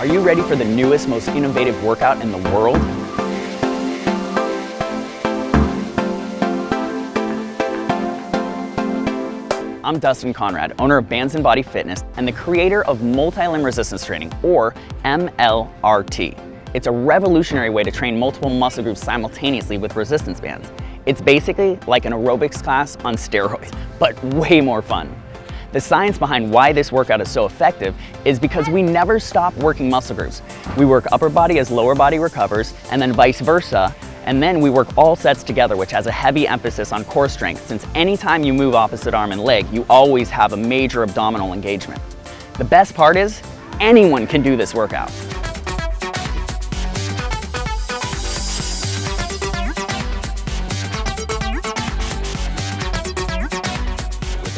Are you ready for the newest, most innovative workout in the world? I'm Dustin Conrad, owner of Bands and Body Fitness and the creator of Multi-Limb Resistance Training, or MLRT. It's a revolutionary way to train multiple muscle groups simultaneously with resistance bands. It's basically like an aerobics class on steroids, but way more fun. The science behind why this workout is so effective is because we never stop working muscle groups. We work upper body as lower body recovers, and then vice versa, and then we work all sets together, which has a heavy emphasis on core strength, since anytime you move opposite arm and leg, you always have a major abdominal engagement. The best part is, anyone can do this workout.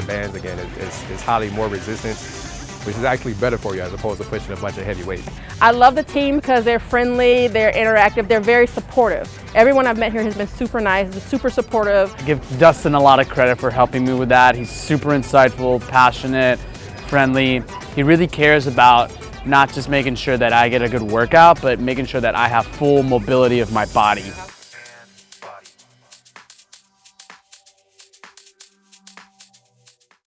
With the bands, again, it's, it's highly more resistant which is actually better for you as opposed to pushing a bunch of heavy weights. I love the team because they're friendly, they're interactive, they're very supportive. Everyone I've met here has been super nice, super supportive. I give Dustin a lot of credit for helping me with that. He's super insightful, passionate, friendly. He really cares about not just making sure that I get a good workout, but making sure that I have full mobility of my body.